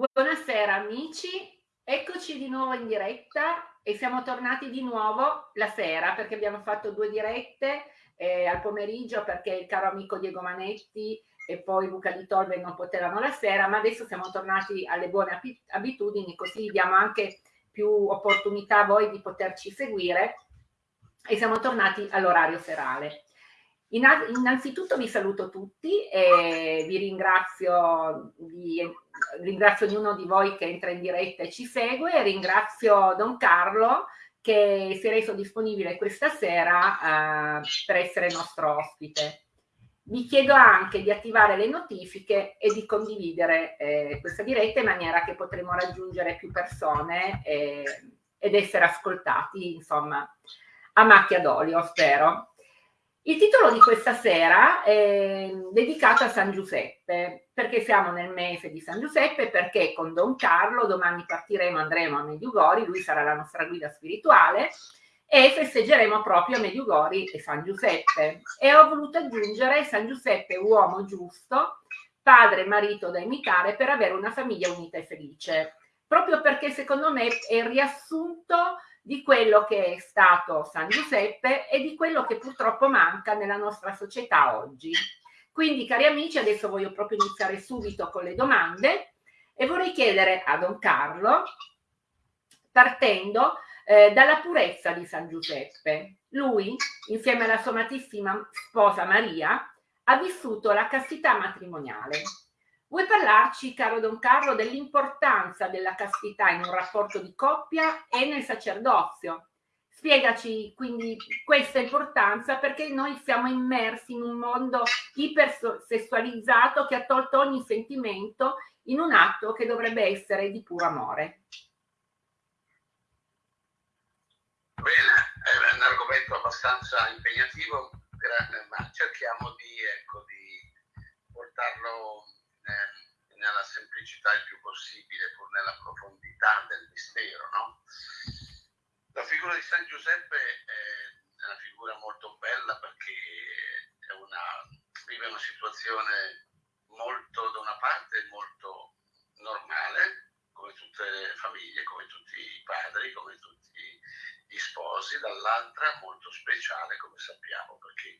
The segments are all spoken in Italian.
Buonasera amici, eccoci di nuovo in diretta e siamo tornati di nuovo la sera perché abbiamo fatto due dirette eh, al pomeriggio perché il caro amico Diego Manetti e poi Luca di Tolve non potevano la sera, ma adesso siamo tornati alle buone abitudini così diamo anche più opportunità a voi di poterci seguire e siamo tornati all'orario serale. Innanzitutto vi saluto tutti e vi ringrazio, vi, ringrazio ognuno di voi che entra in diretta e ci segue ringrazio Don Carlo che si è reso disponibile questa sera uh, per essere nostro ospite. Vi chiedo anche di attivare le notifiche e di condividere eh, questa diretta in maniera che potremo raggiungere più persone eh, ed essere ascoltati, insomma, a macchia d'olio, spero. Il titolo di questa sera è dedicato a San Giuseppe, perché siamo nel mese di San Giuseppe, perché con Don Carlo domani partiremo, andremo a Mediugori, lui sarà la nostra guida spirituale, e festeggeremo proprio Mediugori e San Giuseppe. E ho voluto aggiungere San Giuseppe, uomo giusto, padre e marito da imitare per avere una famiglia unita e felice, proprio perché secondo me è il riassunto di quello che è stato San Giuseppe e di quello che purtroppo manca nella nostra società oggi. Quindi, cari amici, adesso voglio proprio iniziare subito con le domande e vorrei chiedere a Don Carlo, partendo eh, dalla purezza di San Giuseppe. Lui, insieme alla sua amatissima sposa Maria, ha vissuto la castità matrimoniale Vuoi parlarci, caro Don Carlo, dell'importanza della castità in un rapporto di coppia e nel sacerdozio? Spiegaci quindi questa importanza perché noi siamo immersi in un mondo ipersessualizzato che ha tolto ogni sentimento in un atto che dovrebbe essere di puro amore. Bene, è un argomento abbastanza impegnativo, ma cerchiamo di, ecco, di portarlo semplicità il più possibile, pur nella profondità del mistero. No? La figura di San Giuseppe è una figura molto bella perché una, vive una situazione molto, da una parte, molto normale, come tutte le famiglie, come tutti i padri, come tutti gli sposi, dall'altra molto speciale, come sappiamo, perché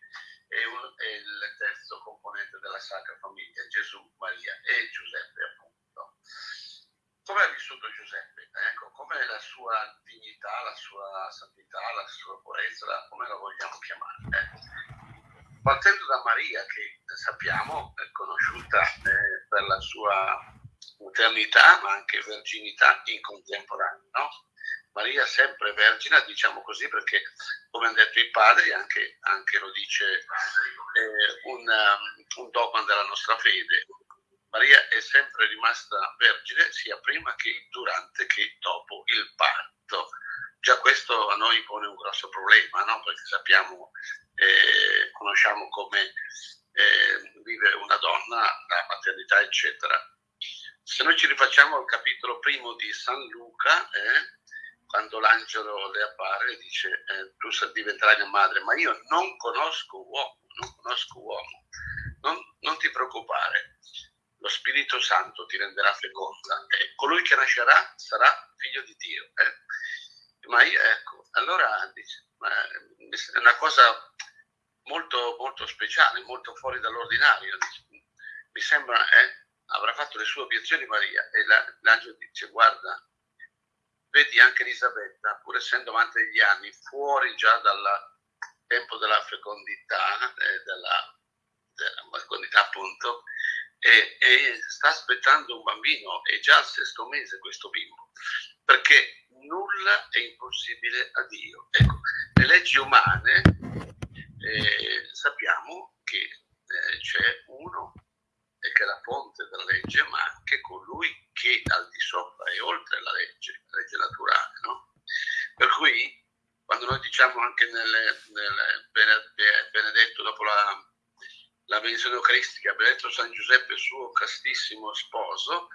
è, un, è, il terzo componente della Sacra Famiglia, Gesù, Maria e Giuseppe. Come ha vissuto Giuseppe? Ecco, com'è la sua dignità, la sua santità, la sua purezza, come la vogliamo chiamare? Eh? Partendo da Maria, che sappiamo è conosciuta eh, per la sua maternità, ma anche verginità in contemporanea, no? Maria sempre vergine, diciamo così, perché come hanno detto i padri, anche, anche lo dice eh, un, um, un dogma della nostra fede, Maria è sempre rimasta vergine sia prima che durante che dopo il parto. Già questo a noi pone un grosso problema, no? perché sappiamo, eh, conosciamo come eh, vive una donna, la maternità, eccetera. Se noi ci rifacciamo al capitolo primo di San Luca, eh, quando l'angelo le appare dice eh, tu diventerai mia madre, ma io non conosco uomo, non conosco uomo, non, non ti preoccupare, lo Spirito Santo ti renderà feconda e colui che nascerà sarà figlio di Dio. Eh? Ma io, ecco, allora dice, è una cosa molto, molto speciale, molto fuori dall'ordinario. Mi sembra, eh, avrà fatto le sue obiezioni Maria e la, l'angelo dice guarda, vedi anche Elisabetta, pur essendo amante degli anni, fuori già dal tempo della fecondità, eh, della, della, fecondità appunto, e, e, sta aspettando un bambino, è già al sesto mese questo bimbo, perché nulla è impossibile a Dio. Ecco, le leggi umane eh, sappiamo che eh, c'è uno e che è la fonte della legge, ma anche colui che al di sopra e oltre la legge, la legge naturale. No? Per cui, quando noi diciamo anche nel, nel benedetto dopo la, la benedizione eucaristica, benedetto San Giuseppe, suo castissimo sposo,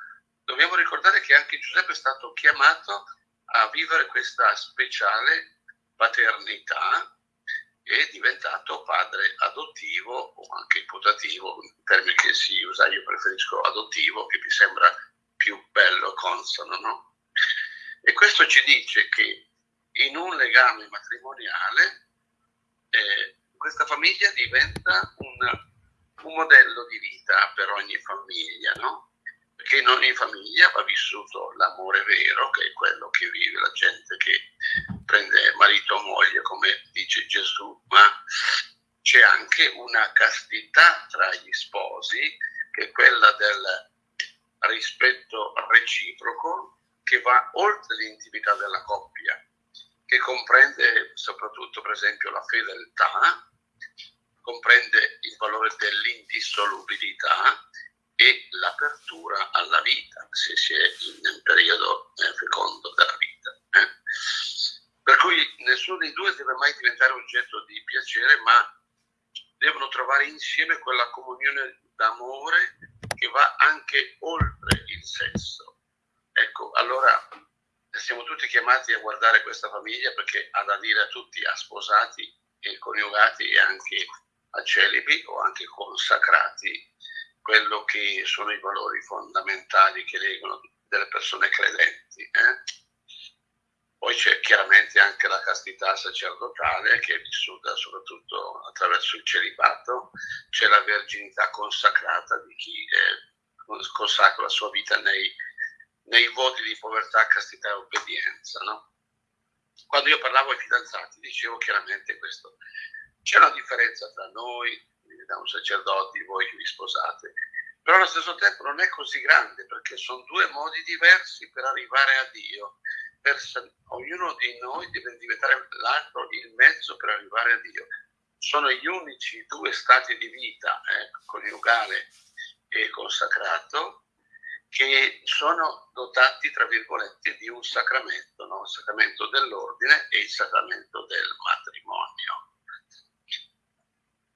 dobbiamo ricordare che anche Giuseppe è stato chiamato a vivere questa speciale paternità è diventato padre adottivo o anche imputativo, un termine che si usa, io preferisco adottivo, che mi sembra più bello e consono, no? E questo ci dice che in un legame matrimoniale eh, questa famiglia diventa un, un, modello di vita per ogni famiglia, no? Perché in ogni famiglia va vissuto l'amore vero, che è quello che vive la gente che prende marito o moglie, come dice Gesù, ma c'è anche una castità tra gli sposi, che è quella del rispetto reciproco, che va oltre l'intimità della coppia, che comprende soprattutto, per esempio, la fedeltà, comprende il valore dell'indissolubilità e l'apertura alla vita, se si è in un periodo eh, fecondo della vita. Eh. Per cui nessuno dei due deve mai diventare oggetto di piacere, ma devono trovare insieme quella comunione d'amore che va anche oltre il sesso. Ecco, allora siamo tutti chiamati a guardare questa famiglia perché ha da dire a tutti, a sposati e coniugati e anche a celibi o anche consacrati, quello che sono i valori fondamentali che legano delle persone credenti. Eh? Poi c'è chiaramente anche la castità sacerdotale che è vissuta soprattutto attraverso il celibato, c'è la verginità consacrata di chi eh, consacra la sua vita nei, nei, voti di povertà, castità e obbedienza. No? Quando io parlavo ai fidanzati dicevo chiaramente questo, c'è una differenza tra noi, da un sacerdote, voi che vi sposate, però allo stesso tempo non è così grande perché sono due modi diversi per arrivare a Dio per, ognuno di noi deve diventare l'altro il mezzo per arrivare a Dio. Sono gli unici due stati di vita, eh, coniugale e consacrato, che sono dotati, tra virgolette, di un sacramento, no? il sacramento dell'ordine e il sacramento del matrimonio.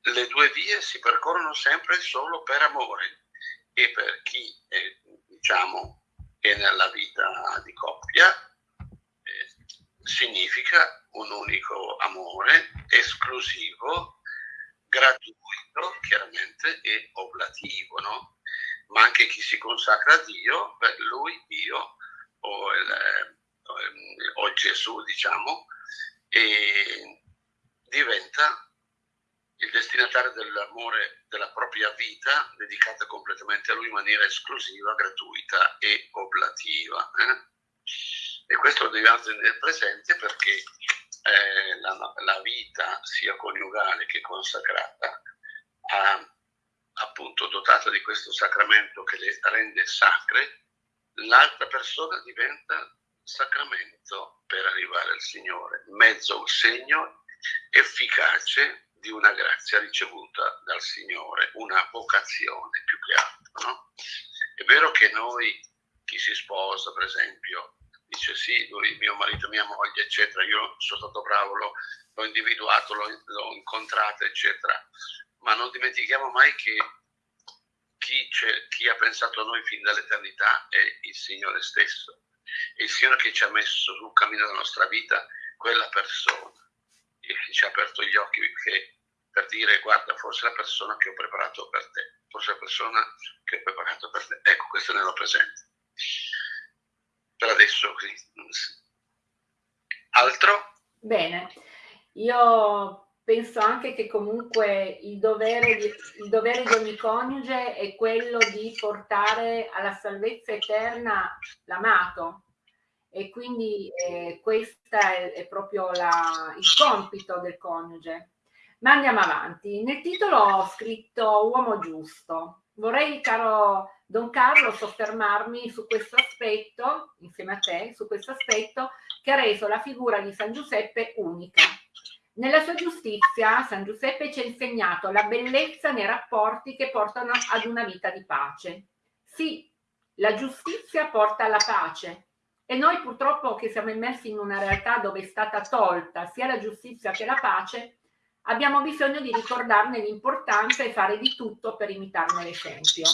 Le due vie si percorrono sempre solo per amore e per chi, eh, diciamo, è nella vita di coppia significa un unico amore, esclusivo, gratuito chiaramente e oblativo, no? Ma anche chi si consacra a Dio, per lui Dio o, il, o Gesù, diciamo, diventa il destinatario dell'amore della propria vita dedicata completamente a lui in maniera esclusiva, gratuita e oblativa. Eh? E questo lo dobbiamo tenere presente perché eh, la, la, vita sia coniugale che consacrata, ha, appunto dotata di questo sacramento che le rende sacre, l'altra persona diventa sacramento per arrivare al Signore, mezzo segno efficace di una grazia ricevuta dal Signore, una vocazione più che altro. No? È vero che noi, chi si sposa per esempio, dice sì, lui, mio marito, mia moglie, eccetera, io sono stato bravo, l'ho, l'ho individuato, l'ho, l'ho incontrato, eccetera. Ma non dimentichiamo mai che chi, chi, ha pensato a noi fin dall'eternità è il Signore stesso. È il Signore che ci ha messo sul cammino della nostra vita quella persona e ci ha aperto gli occhi che, per dire guarda, forse la persona che ho preparato per te, forse la persona che ho preparato per te. Ecco, questo ne lo presente per adesso così. Altro? Bene, io penso anche che comunque il dovere, di, il dovere di ogni coniuge è quello di portare alla salvezza eterna l'amato e quindi eh, questo è, è, proprio la, il compito del coniuge. Ma andiamo avanti. Nel titolo ho scritto uomo giusto. Vorrei, caro Don Carlo, soffermarmi su questo aspetto, insieme a te, su questo aspetto che ha reso la figura di San Giuseppe unica. Nella sua giustizia, San Giuseppe ci ha insegnato la bellezza nei rapporti che portano ad una vita di pace. Sì, la giustizia porta alla pace e noi purtroppo che siamo immersi in una realtà dove è stata tolta sia la giustizia che la pace, abbiamo bisogno di ricordarne l'importanza e fare di tutto per imitarne l'esempio.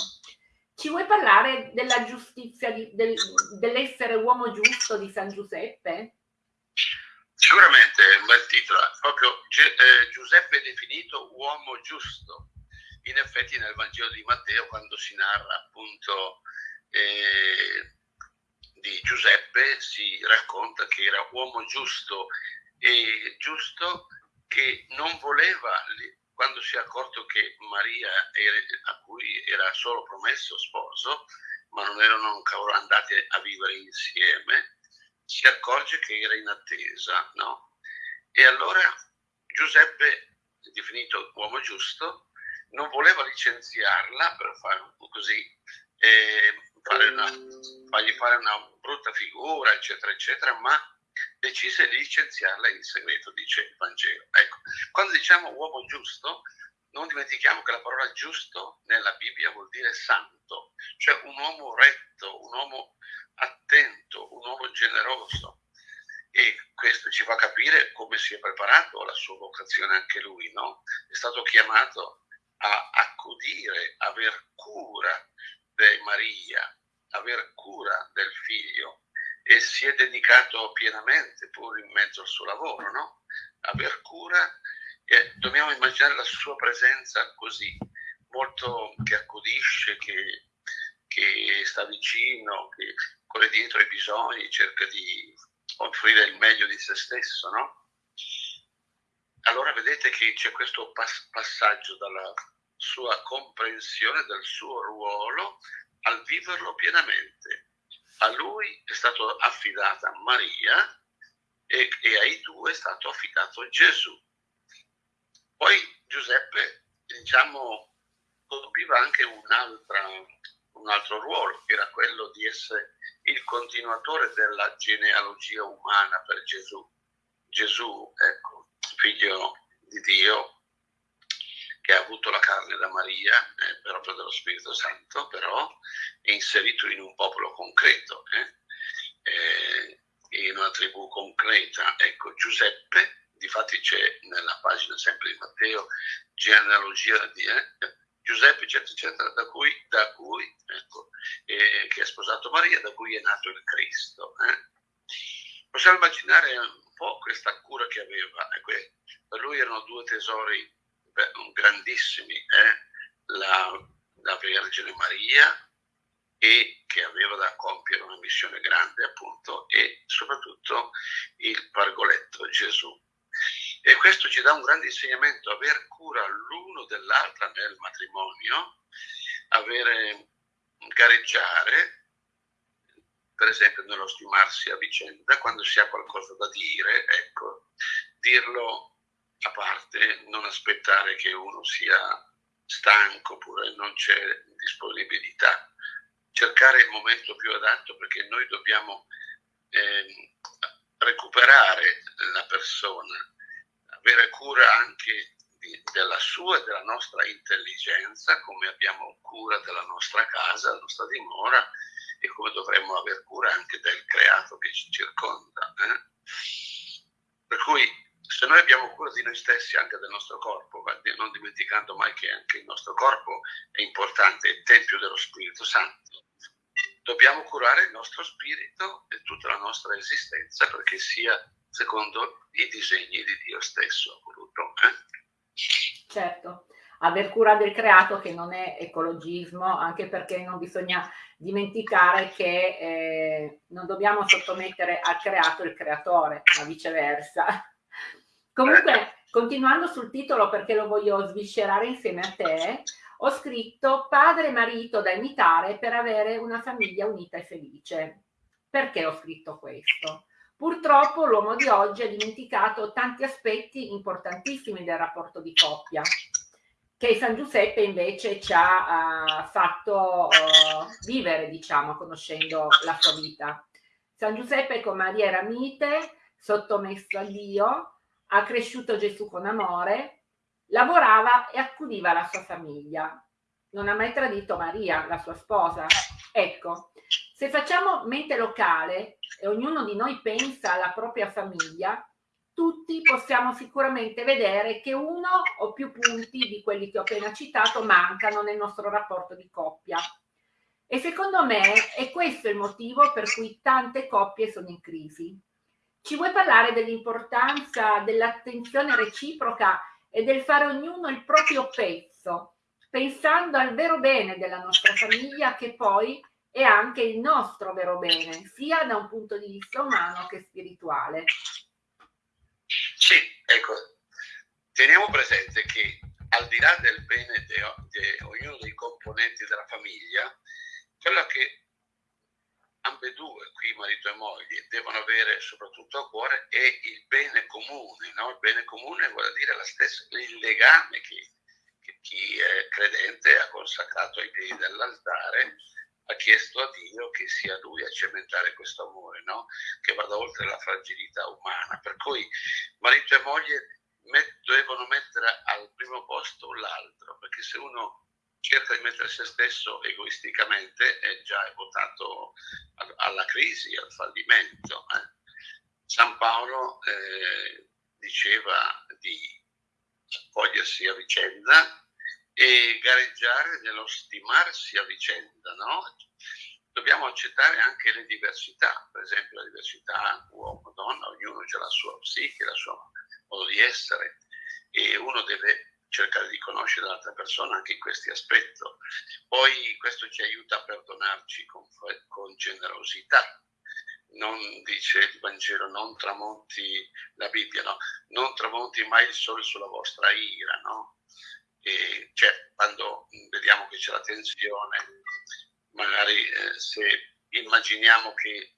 Ci vuoi parlare della giustizia, del, dell'essere uomo giusto di San Giuseppe? Sicuramente un bel titolo, proprio eh, Giuseppe è definito uomo giusto. In effetti nel Vangelo di Matteo quando si narra appunto eh, Giuseppe si racconta che era uomo giusto e giusto che non voleva, quando si è accorto che Maria, era, a cui era solo promesso sposo, ma non erano ancora andati a vivere insieme, si accorge che era in attesa, no? E allora Giuseppe, definito uomo giusto, non voleva licenziarla per fare così, eh, fare una, fargli fare una brutta figura, eccetera, eccetera, ma decise di licenziarla in segreto, dice il Vangelo. Ecco, quando diciamo uomo giusto, non dimentichiamo che la parola giusto nella Bibbia vuol dire santo, cioè un uomo retto, un uomo attento, un uomo generoso. E questo ci fa capire come si è preparato alla sua vocazione anche lui, no? È stato chiamato a accudire, aver cura di Maria, aver cura del figlio e si è dedicato pienamente, pur in mezzo al suo lavoro, no? Aver cura e dobbiamo immaginare la sua presenza così, molto che accudisce, che, che sta vicino, che corre dietro ai bisogni, cerca di offrire il meglio di se stesso, no? Allora vedete che c'è questo pass- passaggio dalla sua comprensione del suo ruolo al viverlo pienamente. A lui è stato affidata Maria e, e ai due è stato affidato Gesù. Poi Giuseppe, diciamo, compiva anche un altro ruolo, che era quello di essere il continuatore della genealogia umana per Gesù. Gesù, ecco, figlio di Dio, che ha avuto la carne da Maria eh, per opera dello Spirito Santo, però è inserito in un popolo concreto, eh, eh, in una tribù concreta. Ecco, Giuseppe difatti c'è nella pagina sempre di Matteo, genealogia di eh, Giuseppe, eccetera, eccetera, da cui, da cui ecco, eh, che ha sposato Maria, da cui è nato il Cristo. Eh. Possiamo immaginare un po' questa cura che aveva. Ecco, per lui erano due tesori grandissimi, eh, la, la Vergine Maria e che aveva da compiere una missione grande appunto e soprattutto il pargoletto Gesù. E questo ci dà un grande insegnamento, aver cura l'uno dell'altra nel matrimonio, avere, gareggiare, per esempio nello stimarsi a vicenda, quando si ha qualcosa da dire, ecco, dirlo a parte, non aspettare che uno sia stanco oppure non c'è disponibilità, cercare il momento più adatto perché noi dobbiamo eh, recuperare la persona, avere cura anche di, della sua e della nostra intelligenza, come abbiamo cura della nostra casa, della nostra dimora e come dovremmo avere cura anche del creato che ci circonda. Eh? Per cui se noi abbiamo cura di noi stessi, anche del nostro corpo, non dimenticando mai che anche il nostro corpo è importante, è il Tempio dello Spirito Santo, dobbiamo curare il nostro spirito e tutta la nostra esistenza perché sia secondo i disegni di Dio stesso voluto. Eh? Certo, aver cura del creato che non è ecologismo, anche perché non bisogna dimenticare che eh, non dobbiamo sottomettere al creato il creatore, ma viceversa. Comunque, continuando sul titolo perché lo voglio sviscerare insieme a te, ho scritto padre e marito da imitare per avere una famiglia unita e felice. Perché ho scritto questo? Purtroppo l'uomo di oggi ha dimenticato tanti aspetti importantissimi del rapporto di coppia, che San Giuseppe invece ci ha uh, fatto uh, vivere, diciamo, conoscendo la sua vita. San Giuseppe con Maria era mite, sottomesso a Dio, ha cresciuto Gesù con amore, Lavorava e accudiva la sua famiglia. Non ha mai tradito Maria, la sua sposa. Ecco, se facciamo mente locale e ognuno di noi pensa alla propria famiglia, tutti possiamo sicuramente vedere che uno o più punti di quelli che ho appena citato mancano nel nostro rapporto di coppia. E secondo me è questo il motivo per cui tante coppie sono in crisi. Ci vuoi parlare dell'importanza dell'attenzione reciproca e del fare ognuno il proprio pezzo, pensando al vero bene della nostra famiglia che poi e anche il nostro vero bene, sia da un punto di vista umano che spirituale. Sì, ecco, teniamo presente che al di là del bene di ognuno dei componenti della famiglia, quello che ambedue, qui marito e moglie, devono avere soprattutto a cuore è il bene comune. No? Il bene comune vuol dire stessa, il legame che, che chi è credente ha consacrato ai piedi dell'altare, ha chiesto a Dio che sia Lui a cementare questo amore, no? che vada oltre la fragilità umana. Per cui marito e moglie met- devono mettere al primo posto l'altro, perché se uno cerca di mettere se stesso egoisticamente è già votato alla crisi, al fallimento. Eh. San Paolo eh, diceva di accogliersi a vicenda e gareggiare nello stimarsi a vicenda, no? Dobbiamo accettare anche le diversità, per esempio la diversità uomo-donna, ognuno ha la sua psiche, il suo modo di essere e uno deve cercare di conoscere l'altra persona anche in questi aspetti. Poi questo ci aiuta a perdonarci con, con generosità. Non dice il Vangelo, non tramonti la Bibbia, no? non tramonti mai il sole sulla vostra ira, no? E cioè, quando vediamo che c'è la tensione, magari eh, se immaginiamo che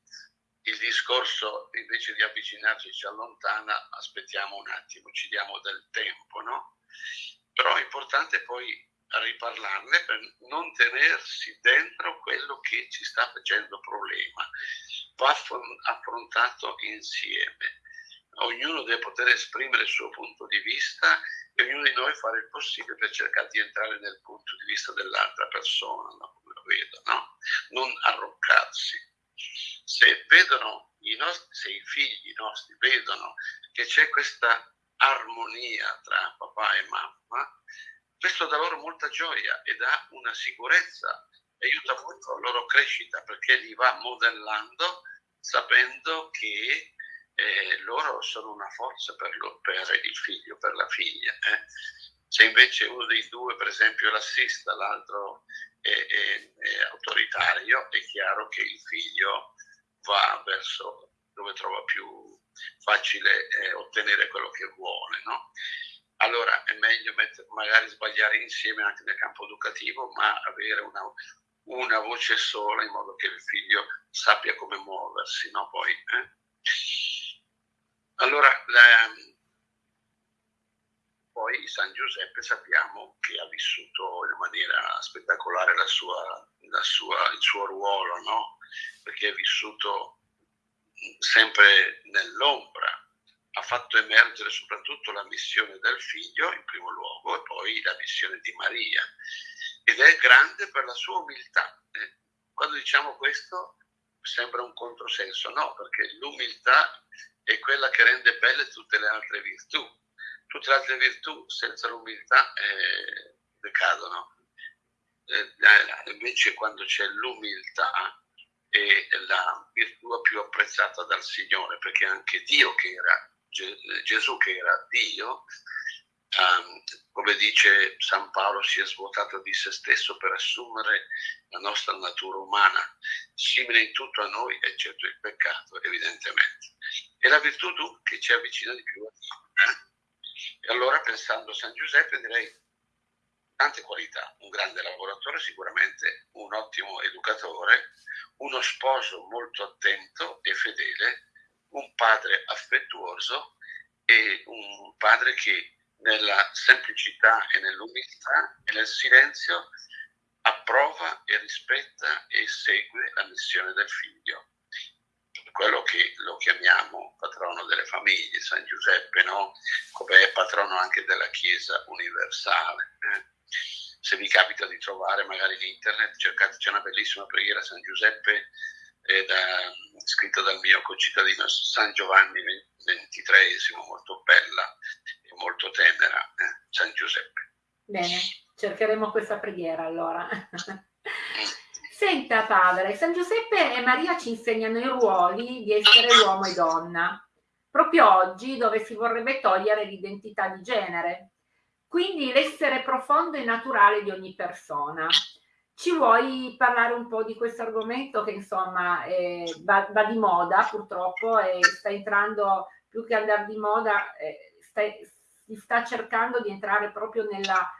il discorso invece di avvicinarci ci allontana, aspettiamo un attimo, ci diamo del tempo, no? Però è importante poi riparlarne per non tenersi dentro quello che ci sta facendo problema. Va affrontato insieme. Ognuno deve poter esprimere il suo punto di vista e ognuno di noi fare il possibile per cercare di entrare nel punto di vista dell'altra persona, no? come lo vedo, no? non arroccarsi. Se vedono i nostri, se i figli nostri vedono che c'è questa armonia tra papà e mamma, questo dà loro molta gioia e dà una sicurezza, aiuta molto la loro crescita perché li va modellando sapendo che eh, loro sono una forza per, lo, per, il figlio, per la figlia. Eh. Se invece uno dei due, per esempio, l'assista, l'altro è, è, è autoritario, è chiaro che il figlio va verso dove trova più facile eh, ottenere quello che vuole. No? Allora è meglio mettere, magari sbagliare insieme anche nel campo educativo, ma avere una, una voce sola in modo che il figlio sappia come muoversi. No? Poi, eh? Allora, la, poi San Giuseppe sappiamo che ha vissuto in maniera spettacolare la sua, la sua, il suo ruolo, no? perché ha vissuto sempre nell'ombra, ha fatto emergere soprattutto la missione del figlio in primo luogo e poi la missione di Maria. Ed è grande per la sua umiltà. Eh, quando diciamo questo sembra un controsenso, no, perché l'umiltà è quella che rende belle tutte le altre virtù. Tutte le altre virtù senza l'umiltà eh, decadono. Eh, invece quando c'è l'umiltà è la virtù più apprezzata dal Signore, perché anche Dio che era, Gesù che era Dio, um, come dice San Paolo, si è svuotato di se stesso per assumere la nostra natura umana, simile in tutto a noi, eccetto il peccato, evidentemente. È la virtù che ci avvicina di più a Dio. Eh? E allora, pensando a San Giuseppe, direi tante qualità, un grande lavoratore sicuramente, un ottimo educatore, uno sposo molto attento e fedele, un padre affettuoso e un padre che nella semplicità e nell'umiltà e nel silenzio approva e rispetta e segue la missione del figlio. Quello che lo chiamiamo patrono delle famiglie, San Giuseppe, no? come è patrono anche della Chiesa universale. Eh? Se vi capita di trovare magari in internet, cercate, c'è una bellissima preghiera a San Giuseppe eh, da, scritta dal mio concittadino San Giovanni XXIII, molto bella e molto tenera, eh, San Giuseppe. Bene, cercheremo questa preghiera allora. Senta padre, San Giuseppe e Maria ci insegnano i ruoli di essere uomo e donna, proprio oggi dove si vorrebbe togliere l'identità di genere quindi l'essere profondo e naturale di ogni persona. Ci vuoi parlare un po' di questo argomento che insomma eh, va, va, di moda purtroppo e sta entrando più che andare di moda, eh, sta, si sta cercando di entrare proprio nella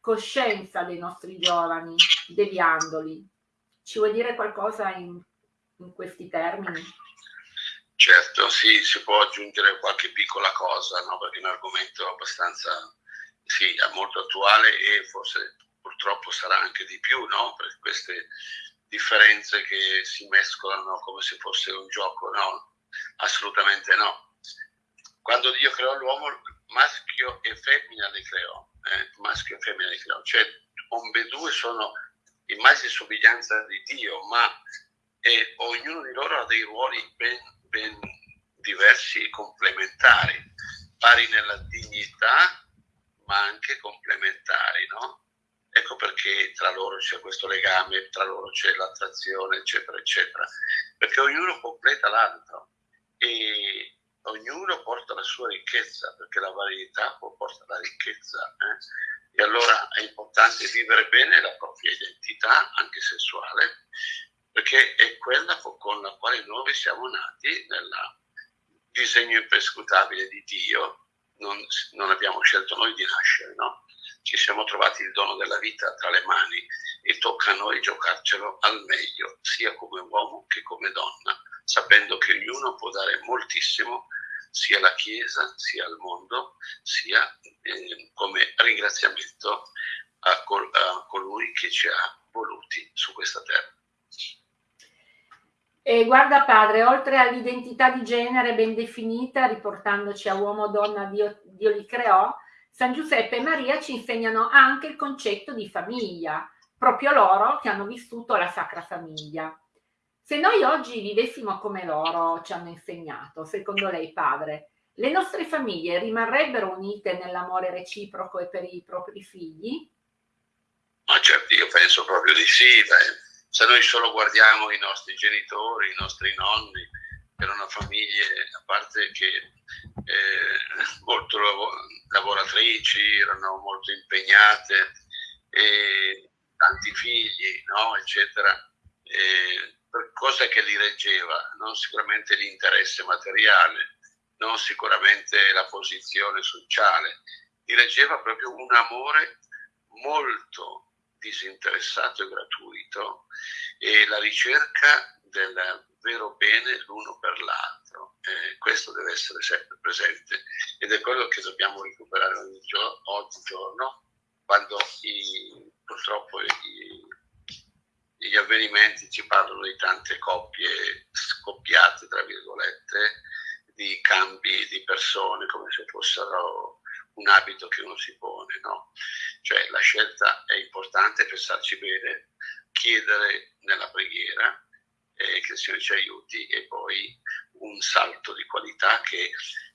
coscienza dei nostri giovani, deviandoli. Ci vuoi dire qualcosa in, in questi termini? Certo, sì, si può aggiungere qualche piccola cosa, no? perché è un argomento abbastanza, sì, molto attuale e forse purtroppo sarà anche di più, no? per queste differenze che si mescolano come se fosse un gioco, no? Assolutamente no. Quando Dio creò l'uomo, maschio e femmina li creò, eh? maschio e femmina li creò, cioè ambedue sono immagine e somiglianza di Dio, ma eh, ognuno di loro ha dei ruoli ben, ben diversi e complementari, pari nella dignità, ma anche complementari, no? Ecco perché tra loro c'è questo legame, tra loro c'è l'attrazione, eccetera, eccetera, perché ognuno completa l'altro e ognuno porta la sua ricchezza, perché la varietà porta la ricchezza. Eh? E allora è importante vivere bene la propria identità, anche sessuale, perché è quella con la quale noi siamo nati nel disegno imperscrutabile di Dio, non, non abbiamo scelto noi di nascere, no? ci siamo trovati il dono della vita tra le mani e tocca a noi giocarcelo al meglio, sia come uomo che come donna, sapendo che ognuno può dare moltissimo sia alla Chiesa, sia al mondo, sia eh, come ringraziamento a, col, a colui che ci ha voluti su questa terra. E guarda padre, oltre all'identità di genere ben definita, riportandoci a uomo donna Dio, Dio li creò, San Giuseppe e Maria ci insegnano anche il concetto di famiglia, proprio loro che hanno vissuto la Sacra Famiglia. Se noi oggi vivessimo come loro ci hanno insegnato, secondo lei padre, le nostre famiglie rimarrebbero unite nell'amore reciproco e per i propri figli? Ma certo, io penso proprio di sì. Dai. Se noi solo guardiamo i nostri genitori, i nostri nonni, erano famiglie, a parte che eh, molto lavoratrici, erano molto impegnate, e tanti figli, no? eccetera. E cosa che li reggeva? Non sicuramente l'interesse materiale, non sicuramente la posizione sociale, li reggeva proprio un amore molto disinteressato e gratuito e la ricerca del vero bene l'uno per l'altro. Eh, questo deve essere sempre presente ed è quello che dobbiamo recuperare ogni giorno, oggigiorno quando i, purtroppo i, gli avvenimenti ci parlano di tante coppie scoppiate, tra virgolette, di cambi di persone come se fossero un abito che uno si pone, no? Cioè la scelta è importante, pensarci bene, chiedere nella preghiera eh, che il Signore ci aiuti e poi un salto di qualità che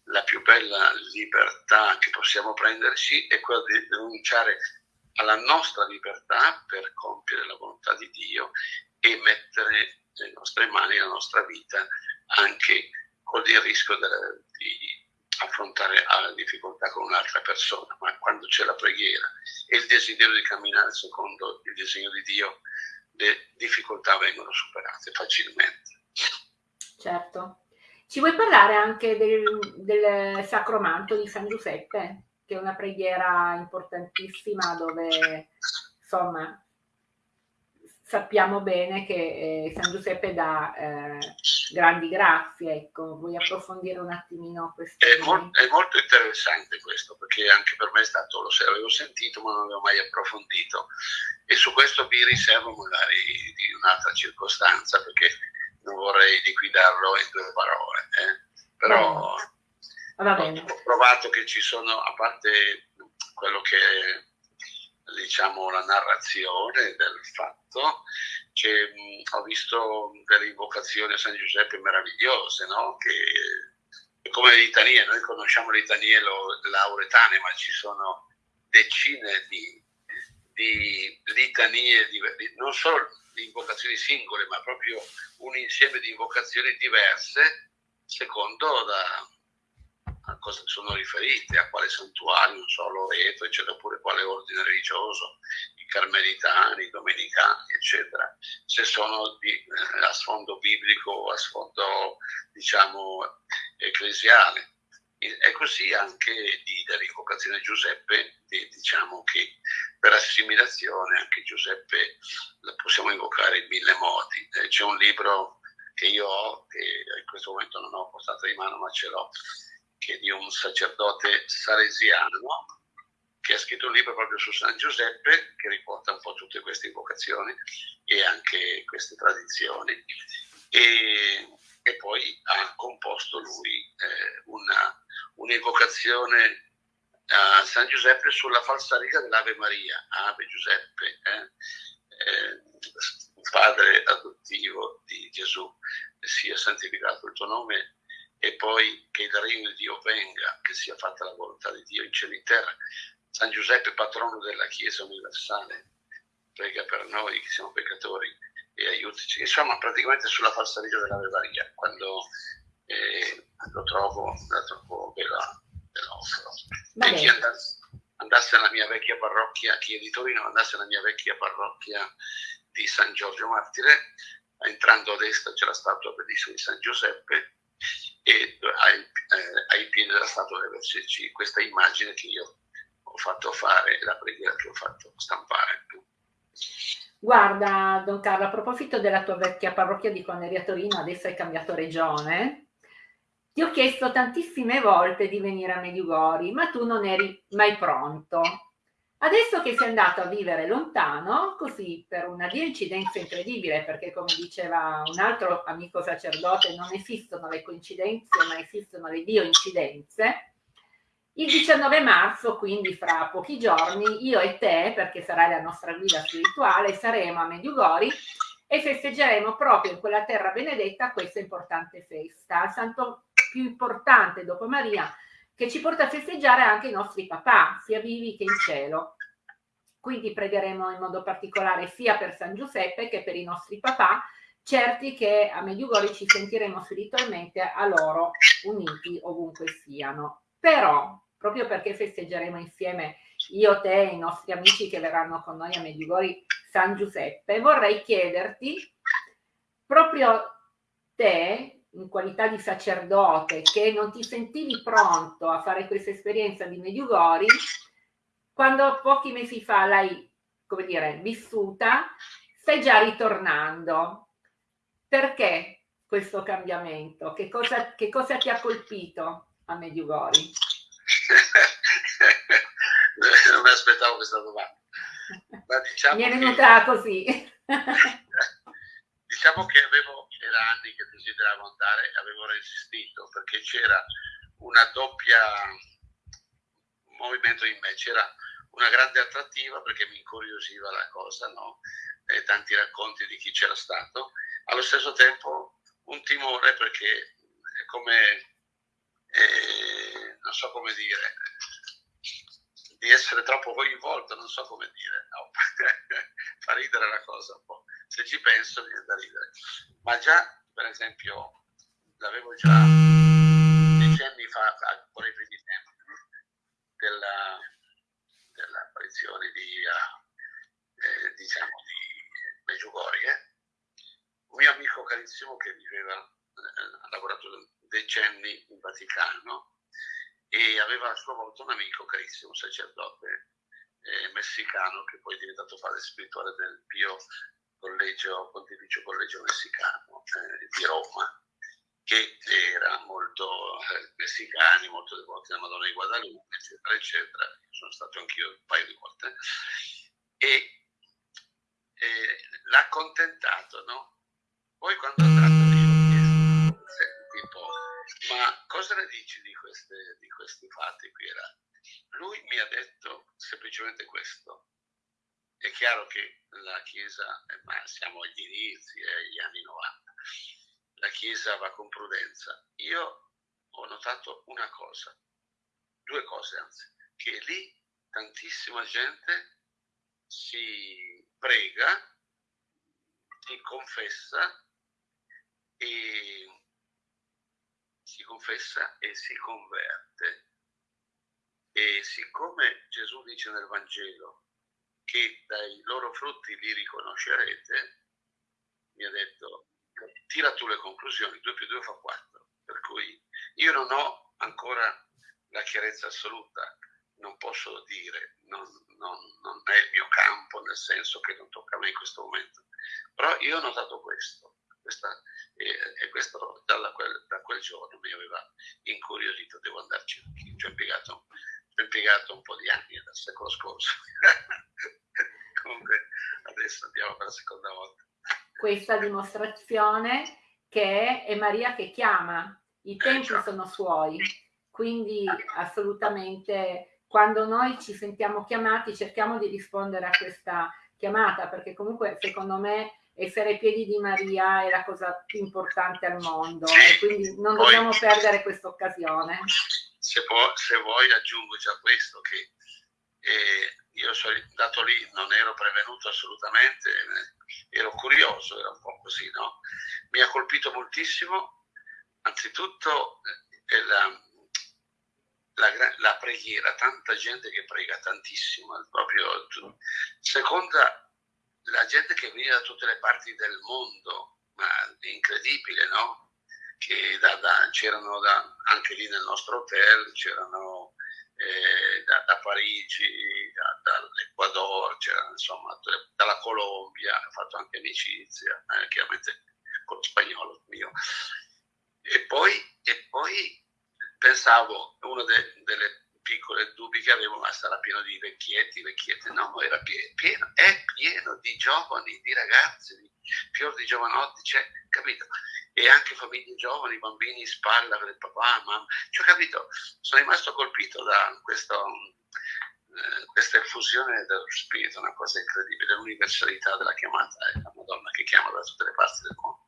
la più bella libertà che possiamo prenderci è quella di rinunciare alla nostra libertà per compiere la volontà di Dio e mettere le nostre mani, la nostra vita anche con il rischio di affrontare la difficoltà con un'altra persona, ma quando c'è la preghiera e il desiderio di camminare secondo il disegno di Dio, le difficoltà vengono superate facilmente. Certo. Ci vuoi parlare anche del, del Sacromanto di San Giuseppe, che è una preghiera importantissima dove insomma sappiamo bene che eh, San Giuseppe dà eh, grandi grazie, ecco, vuoi approfondire un attimino questo? È, mol è, molto interessante questo, perché anche per me è stato, lo avevo sentito ma non avevo mai approfondito e su questo vi riservo magari di un'altra circostanza perché non vorrei liquidarlo in due parole, eh. però ho provato che ci sono, a parte quello che diciamo, la narrazione del fatto, mh, ho visto delle invocazioni a San Giuseppe meravigliose, no? che come le litanie, noi conosciamo le litanie lauretane, ma ci sono decine di, di litanie, di, non solo di invocazioni singole, ma proprio un insieme di invocazioni diverse secondo da, a cosa sono riferite, a quale santuario, non so, Loreto, eccetera, oppure quale ordine religioso, i carmelitani, i domenicani, eccetera, se sono di, eh, a sfondo biblico o a sfondo, diciamo, ecclesiale. E così anche di, dell'invocazione Giuseppe, di, diciamo che per assimilazione anche Giuseppe la possiamo invocare in mille modi. Eh, c'è un libro che io ho, che in questo momento non ho portato in mano, ma ce l'ho, che di un sacerdote salesiano che ha scritto un libro proprio su San Giuseppe che riporta un po' tutte queste invocazioni e anche queste tradizioni. E, e poi ha composto lui eh, una, un'invocazione a San Giuseppe sulla falsariga dell'Ave Maria, Ave Giuseppe, eh? Eh, padre adottivo di Gesù, sia santificato il tuo nome e poi che il regno di Dio venga, che sia fatta la volontà di Dio in cielo e in terra. San Giuseppe, patrono della Chiesa universale, prega per noi che siamo peccatori e aiutici. Insomma, praticamente sulla falsariga dell'Ave Maria, quando eh, lo trovo, la trovo bella, bella E chi andasse, andasse alla mia vecchia parrocchia, chi è di Torino andasse alla mia vecchia parrocchia di San Giorgio Martire, entrando a destra c'è la statua bellissima di San Giuseppe e ai, eh, ai piedi della statua deve esserci questa immagine che io ho fatto fare, la preghiera che ho fatto stampare. Guarda, Don Carlo, a proposito della tua vecchia parrocchia di Conneria Torino, adesso hai cambiato regione, ti ho chiesto tantissime volte di venire a Mediugori, ma tu non eri mai pronto. Adesso che sei andato a vivere lontano, così per una coincidenza incredibile, perché come diceva un altro amico sacerdote, non esistono le coincidenze, ma esistono le dio-incidenze, il 19 marzo, quindi fra pochi giorni, io e te, perché sarai la nostra guida spirituale, saremo a Mediugori e festeggeremo proprio in quella terra benedetta questa importante festa, il santo più importante dopo Maria, che ci porta a festeggiare anche i nostri papà, sia vivi che in cielo. Quindi pregheremo in modo particolare sia per San Giuseppe che per i nostri papà, certi che a Mediugori ci sentiremo spiritualmente a loro uniti ovunque siano. Però, proprio perché festeggeremo insieme io, te e i nostri amici che verranno con noi a Mediugori San Giuseppe, vorrei chiederti proprio te in qualità di sacerdote che non ti sentivi pronto a fare questa esperienza di Mediugori, quando pochi mesi fa l'hai, come dire, vissuta, stai già ritornando. Perché questo cambiamento? Che cosa, che cosa ti ha colpito a Mediugori? non mi aspettavo questa domanda. Ma diciamo Mi è venuta che... così. diciamo che avevo era anni che desideravo andare, avevo resistito perché c'era una doppia movimento in me, c'era una grande attrattiva perché mi incuriosiva la cosa, no? E tanti racconti di chi c'era stato, allo stesso tempo un timore perché è come, eh, non so come dire, di essere troppo coinvolto, non so come dire, no? fa ridere la cosa un po', se ci penso viene da ridere, ma già per esempio l'avevo già decenni fa, ancora i primi tempi, della, dell'apparizione di, uh, eh, diciamo, di Meggiugorie, eh? un mio amico carissimo che viveva, eh, ha lavorato decenni in Vaticano e aveva a sua volta un amico carissimo, un sacerdote eh, messicano che poi è diventato padre spirituale del Pio collegio, Pontificio Collegio Messicano eh, di Roma, che era molto eh, messicani, molto devoti alla Madonna di Guadalupe, eccetera, eccetera. Sono stato anch'io un paio di volte. E eh, l'ha accontentato, no? Poi quando è andato io ho chiesto, tipo, ma cosa ne dici di, queste, di questi fatti qui? Era? Lui mi ha detto semplicemente questo, è chiaro che la Chiesa, eh, ma siamo agli inizi, eh, agli anni 90, la Chiesa va con prudenza. Io ho notato una cosa, due cose anzi, che lì tantissima gente si prega, si confessa e si confessa e si converte. E siccome Gesù dice nel Vangelo che dai loro frutti li riconoscerete, mi ha detto tira tu le conclusioni, 2 più 2 fa 4. Per cui io non ho ancora la chiarezza assoluta, non posso dire, non, non, non è il mio campo, nel senso che non tocca a me in questo momento. Però io ho notato questo, questa, e, e, questo da quel, da quel, giorno mi aveva incuriosito, devo andarci anche, ci ho impiegato, impiegato un po' di anni dal secolo scorso. Comunque adesso andiamo per la seconda volta. Questa dimostrazione che è Maria che chiama, i tempi eh, sono suoi, quindi assolutamente quando noi ci sentiamo chiamati cerchiamo di rispondere a questa chiamata perché comunque secondo me essere ai piedi di Maria è la cosa più importante al mondo e quindi non dobbiamo perdere questa occasione. Se, può, se vuoi aggiungo già questo che eh, io sono andato lì, non ero prevenuto assolutamente, eh, ero curioso, era un po' così, no? Mi ha colpito moltissimo, anzitutto eh, la, la, la, preghiera, tanta gente che prega tantissimo, proprio, seconda, la gente che viene da tutte le parti del mondo, ma incredibile, no? Che da, da, c'erano da, anche lì nel nostro hotel, c'erano eh, da, Parigi, da, dall'Ecuador, insomma, dalla Colombia, ha fatto anche amicizia, eh, chiaramente con lo spagnolo mio. E poi, e poi pensavo, uno de, delle piccole dubbi che avevo, ma sarà pieno di vecchietti, vecchiette, no, era pieno, è pieno di giovani, di ragazzi, di fior di giovanotti, cioè, capito? E anche famiglie giovani, bambini in spalla con il papà, mamma. Cioè, capito? Sono rimasto colpito da questo, eh, questa effusione dello spirito, una cosa incredibile, l'universalità della chiamata, è la Madonna che chiama da tutte le parti del mondo.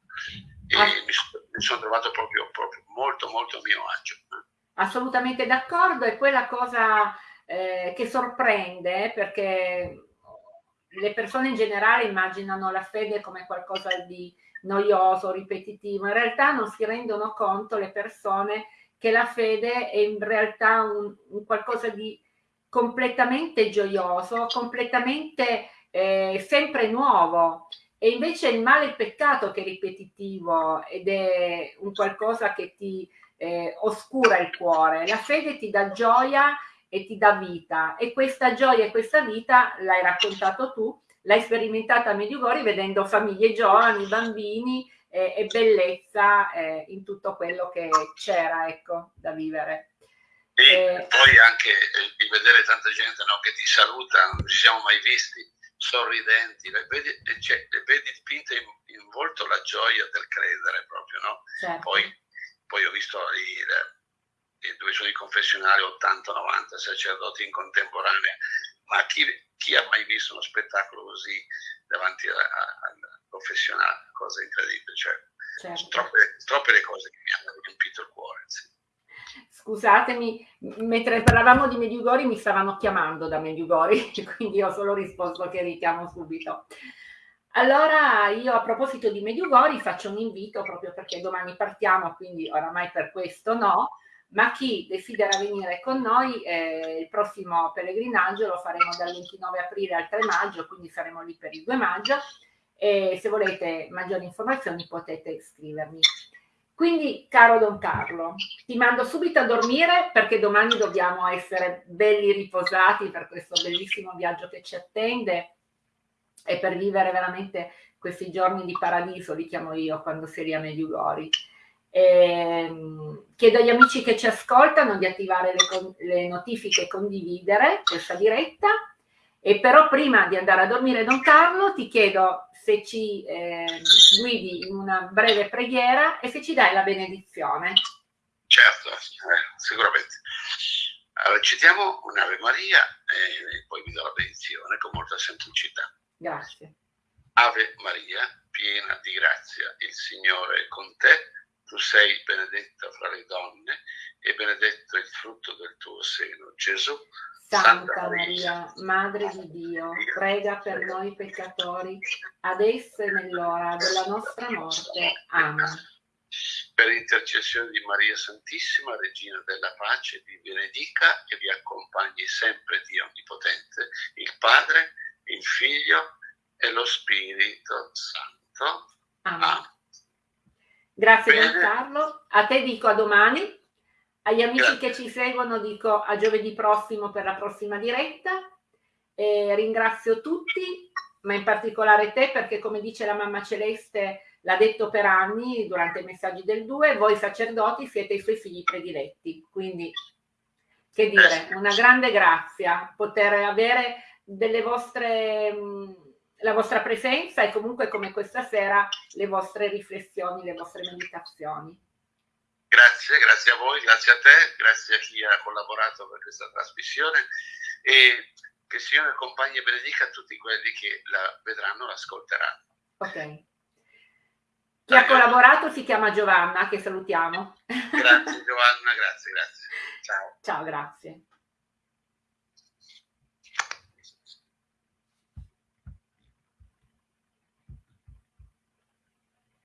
E ah. mi, mi, sono trovato proprio, proprio, molto, molto a mio agio. Eh. Assolutamente d'accordo, è quella cosa eh, che sorprende perché le persone in generale immaginano la fede come qualcosa di noioso, ripetitivo. In realtà non si rendono conto le persone che la fede è in realtà un, un qualcosa di completamente gioioso, completamente eh, sempre nuovo. E invece il male è il peccato che è ripetitivo ed è un qualcosa che ti eh, oscura il cuore. La fede ti dà gioia e ti dà vita e questa gioia e questa vita l'hai raccontato tu l'hai sperimentata a Mediugori vedendo famiglie giovani, bambini eh, e bellezza eh, in tutto quello che c'era ecco, da vivere. E eh, poi anche il vedere tanta gente no, che ti saluta, non ci siamo mai visti, sorridenti, le vedi, cioè, le vedi dipinte in, in, volto la gioia del credere proprio, no? Certo. Poi, poi, ho visto i, i due sono i confessionali 80-90 sacerdoti in contemporanea, ma chi, chi, ha mai visto uno spettacolo così davanti al professionale, cosa incredibile, cioè, certo. troppe, troppe, le cose che mi hanno riempito il cuore. Sì. Scusatemi, mentre parlavamo di Mediugori mi stavano chiamando da Mediugori, quindi ho solo risposto che richiamo subito. Allora io a proposito di Mediugori faccio un invito proprio perché domani partiamo, quindi oramai per questo no, ma chi desidera venire con noi eh, il prossimo pellegrinaggio lo faremo dal 29 aprile al 3 maggio, quindi saremo lì per il 2 maggio e se volete maggiori informazioni potete scrivermi. Quindi, caro Don Carlo, ti mando subito a dormire perché domani dobbiamo essere belli riposati per questo bellissimo viaggio che ci attende e per vivere veramente questi giorni di paradiso, li chiamo io, quando si è a Mediugori. Eh, chiedo agli amici che ci ascoltano di attivare le, le, notifiche e condividere questa diretta. E però prima di andare a dormire, Don Carlo, ti chiedo se ci eh, guidi in una breve preghiera e se ci dai la benedizione. Certo, eh, sicuramente. Allora, citiamo un'Ave Maria e poi vi do la benedizione con molta semplicità. Grazie. Ave Maria, piena di grazia, il Signore è con te tu sei benedetta fra le donne e benedetto il frutto del tuo seno, Gesù. Santa, Santa Maria, Madre di Dio, prega per noi peccatori, adesso e nell'ora della nostra morte. Amen. per intercessione di Maria Santissima, Regina della Pace, vi benedica e vi accompagni sempre Dio Onnipotente, il Padre, il Figlio e lo Spirito Santo. Amen. Amen. Grazie Giancarlo, a te dico a domani, agli amici Grazie. che ci seguono dico a giovedì prossimo per la prossima diretta. E ringrazio tutti, ma in particolare te perché come dice la mamma Celeste l'ha detto per anni durante i messaggi del 2, voi sacerdoti siete i suoi figli prediletti. Quindi, che dire, una grande grazia poter avere delle vostre, la vostra presenza e comunque come questa sera le vostre riflessioni, le vostre meditazioni. Grazie, grazie a voi, grazie a te, grazie a chi ha collaborato per questa trasmissione e che il Signore accompagni e benedica tutti quelli che la vedranno, l'ascolteranno. Ok. Chi ha collaborato si chiama Giovanna, che salutiamo. Grazie Giovanna, grazie, grazie. Ciao. Ciao, grazie.